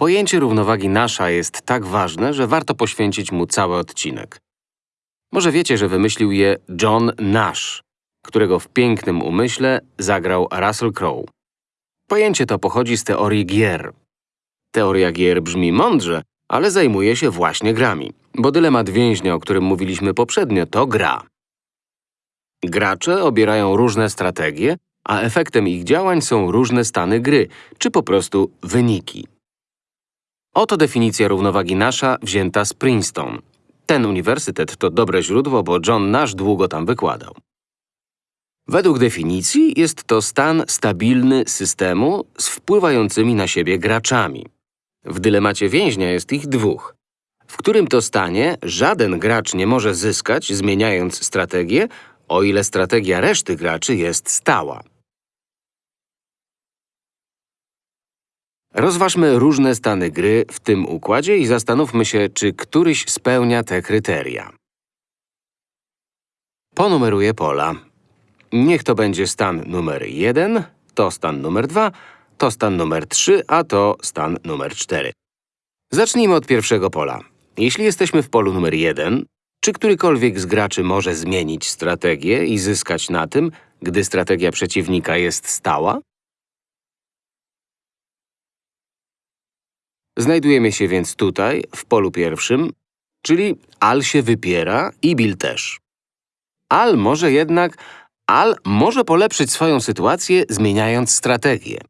Pojęcie równowagi nasza jest tak ważne, że warto poświęcić mu cały odcinek. Może wiecie, że wymyślił je John Nash, którego w pięknym umyśle zagrał Russell Crowe. Pojęcie to pochodzi z teorii gier. Teoria gier brzmi mądrze, ale zajmuje się właśnie grami, bo dylemat więźnia, o którym mówiliśmy poprzednio, to gra. Gracze obierają różne strategie, a efektem ich działań są różne stany gry, czy po prostu wyniki. Oto definicja równowagi nasza wzięta z Princeton. Ten uniwersytet to dobre źródło, bo John Nash długo tam wykładał. Według definicji jest to stan stabilny systemu z wpływającymi na siebie graczami. W dylemacie więźnia jest ich dwóch. W którym to stanie żaden gracz nie może zyskać, zmieniając strategię, o ile strategia reszty graczy jest stała. Rozważmy różne stany gry w tym układzie i zastanówmy się, czy któryś spełnia te kryteria. Ponumeruję pola. Niech to będzie stan numer 1, to stan numer 2, to stan numer 3, a to stan numer 4. Zacznijmy od pierwszego pola. Jeśli jesteśmy w polu numer 1, czy którykolwiek z graczy może zmienić strategię i zyskać na tym, gdy strategia przeciwnika jest stała? Znajdujemy się więc tutaj, w polu pierwszym, czyli Al się wypiera i Bill też. Al może jednak… Al może polepszyć swoją sytuację, zmieniając strategię.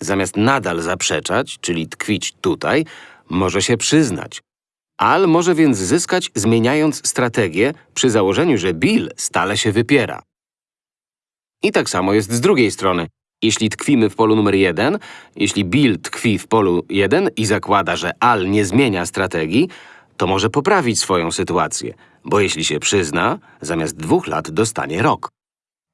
Zamiast nadal zaprzeczać, czyli tkwić tutaj, może się przyznać. Al może więc zyskać, zmieniając strategię, przy założeniu, że Bill stale się wypiera. I tak samo jest z drugiej strony. Jeśli tkwimy w polu numer 1, jeśli Bill tkwi w polu 1 i zakłada, że Al nie zmienia strategii, to może poprawić swoją sytuację, bo jeśli się przyzna, zamiast dwóch lat dostanie rok.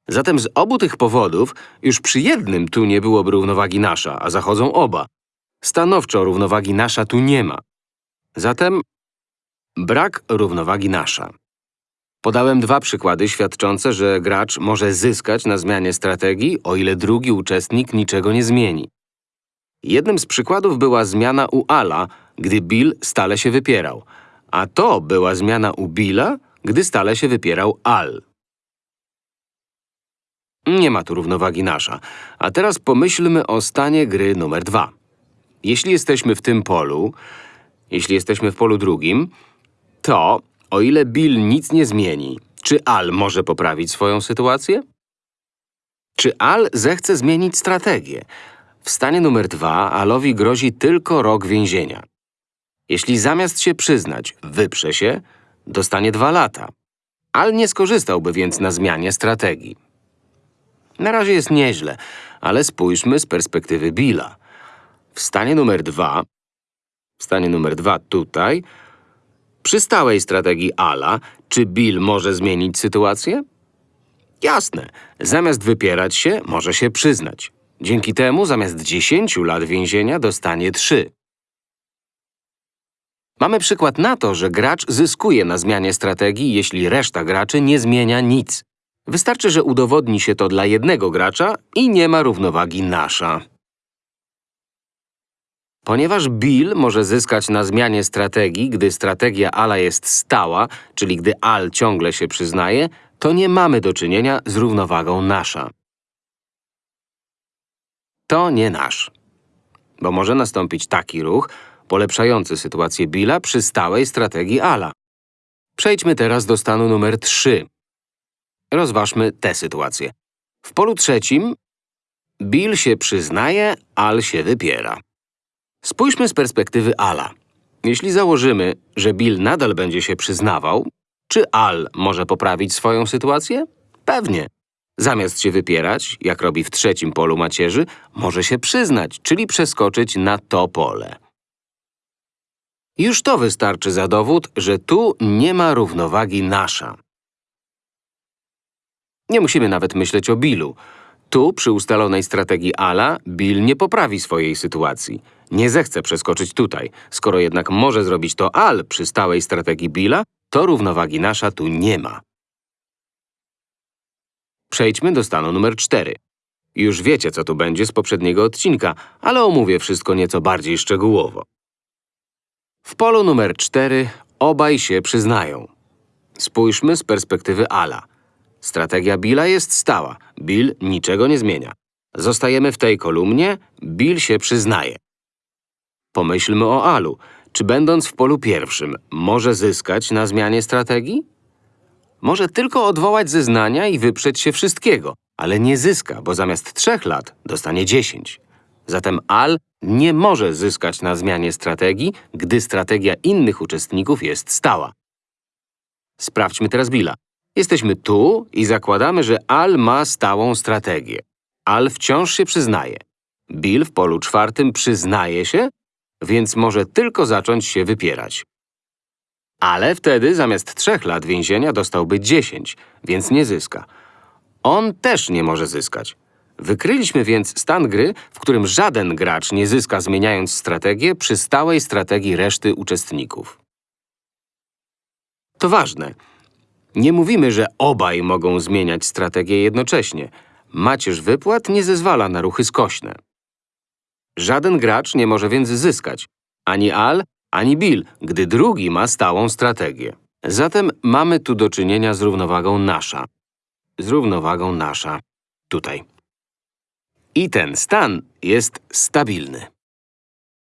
Zatem z obu tych powodów już przy jednym tu nie byłoby równowagi nasza, a zachodzą oba. Stanowczo równowagi nasza tu nie ma. Zatem brak równowagi nasza. Podałem dwa przykłady świadczące, że gracz może zyskać na zmianie strategii, o ile drugi uczestnik niczego nie zmieni. Jednym z przykładów była zmiana u Ala, gdy Bill stale się wypierał, a to była zmiana u Billa, gdy stale się wypierał Al. Nie ma tu równowagi nasza. A teraz pomyślmy o stanie gry numer dwa. Jeśli jesteśmy w tym polu, jeśli jesteśmy w polu drugim, to, o ile Bill nic nie zmieni, czy Al może poprawić swoją sytuację? Czy Al zechce zmienić strategię? W stanie numer dwa Alowi grozi tylko rok więzienia. Jeśli zamiast się przyznać, wyprze się, dostanie dwa lata. Al nie skorzystałby więc na zmianie strategii. Na razie jest nieźle, ale spójrzmy z perspektywy Billa. W stanie numer dwa, w stanie numer dwa tutaj, przy stałej strategii Ala, czy Bill może zmienić sytuację? Jasne. Zamiast wypierać się, może się przyznać. Dzięki temu zamiast 10 lat więzienia dostanie 3. Mamy przykład na to, że gracz zyskuje na zmianie strategii, jeśli reszta graczy nie zmienia nic. Wystarczy, że udowodni się to dla jednego gracza i nie ma równowagi nasza. Ponieważ Bill może zyskać na zmianie strategii, gdy strategia Ala jest stała, czyli gdy Al ciągle się przyznaje, to nie mamy do czynienia z równowagą nasza. To nie nasz. Bo może nastąpić taki ruch, polepszający sytuację Billa przy stałej strategii Ala. Przejdźmy teraz do stanu numer 3. Rozważmy tę sytuację. W polu trzecim Bill się przyznaje, Al się wypiera. Spójrzmy z perspektywy Ala. Jeśli założymy, że Bill nadal będzie się przyznawał, czy Al może poprawić swoją sytuację? Pewnie. Zamiast się wypierać, jak robi w trzecim polu macierzy, może się przyznać, czyli przeskoczyć na to pole. Już to wystarczy za dowód, że tu nie ma równowagi nasza. Nie musimy nawet myśleć o Billu. Tu, przy ustalonej strategii Ala, Bill nie poprawi swojej sytuacji. Nie zechce przeskoczyć tutaj. Skoro jednak może zrobić to Al przy stałej strategii Billa, to równowagi nasza tu nie ma. Przejdźmy do stanu numer 4. Już wiecie, co tu będzie z poprzedniego odcinka, ale omówię wszystko nieco bardziej szczegółowo. W polu numer 4 obaj się przyznają. Spójrzmy z perspektywy Ala. Strategia Billa jest stała. Bill niczego nie zmienia. Zostajemy w tej kolumnie, Bill się przyznaje. Pomyślmy o Alu. Czy będąc w polu pierwszym, może zyskać na zmianie strategii? Może tylko odwołać zeznania i wyprzeć się wszystkiego, ale nie zyska, bo zamiast trzech lat dostanie dziesięć. Zatem Al nie może zyskać na zmianie strategii, gdy strategia innych uczestników jest stała. Sprawdźmy teraz Billa. Jesteśmy tu i zakładamy, że Al ma stałą strategię. Al wciąż się przyznaje. Bill w polu czwartym przyznaje się, więc może tylko zacząć się wypierać. Ale wtedy zamiast trzech lat więzienia dostałby 10, więc nie zyska. On też nie może zyskać. Wykryliśmy więc stan gry, w którym żaden gracz nie zyska zmieniając strategię przy stałej strategii reszty uczestników. To ważne. Nie mówimy, że obaj mogą zmieniać strategię jednocześnie. Macierz wypłat nie zezwala na ruchy skośne. Żaden gracz nie może więc zyskać. Ani Al, ani Bill, gdy drugi ma stałą strategię. Zatem mamy tu do czynienia z równowagą nasza. Z równowagą nasza. Tutaj. I ten stan jest stabilny.